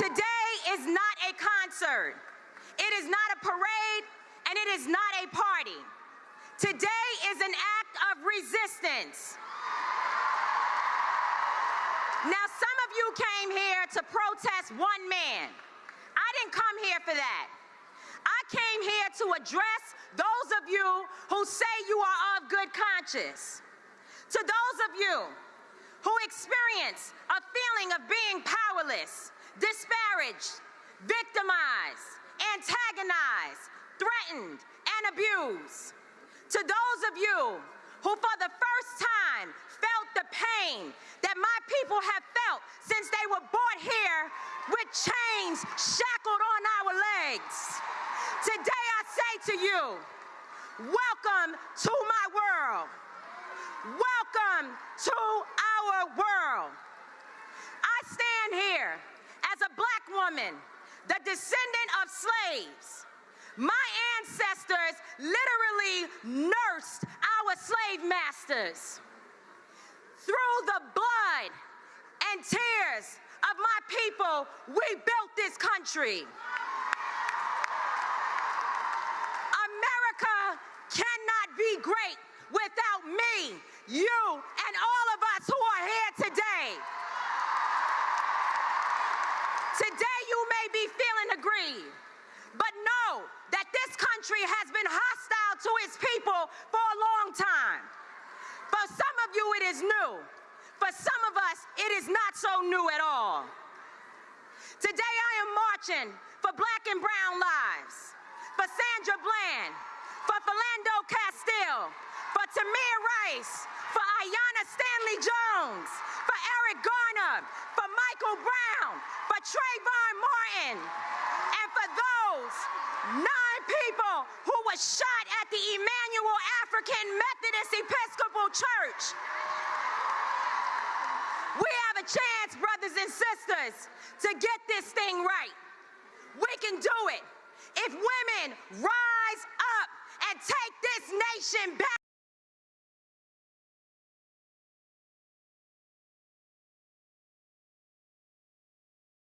Today is not a concert. It is not a parade, and it is not a party. Today is an act of resistance. Now, some of you came here to protest one man. I didn't come here for that. I came here to address those of you who say you are of good conscience. To those of you who experience a feeling of being powerless, disparaged, victimized, antagonized, threatened, and abused. To those of you who for the first time felt the pain that my people have felt since they were brought here with chains shackled on our legs. Today I say to you, welcome to my world. Welcome to our world. I stand here as a black woman, the descendant of slaves. My ancestors literally nursed our slave masters. Through the blood and tears of my people, we built this country. America cannot be great without me, you, and all of us who are here today. Today but know that this country has been hostile to its people for a long time. For some of you it is new. For some of us it is not so new at all. Today I am marching for black and brown lives, for Sandra Bland, for Philando Castile, for Tamir Rice, for Aiyana Stanley Jones, for Eric Garner, for Michael Brown, for Trayvon Martin, nine people who were shot at the Emanuel African Methodist Episcopal Church. We have a chance, brothers and sisters, to get this thing right. We can do it if women rise up and take this nation back.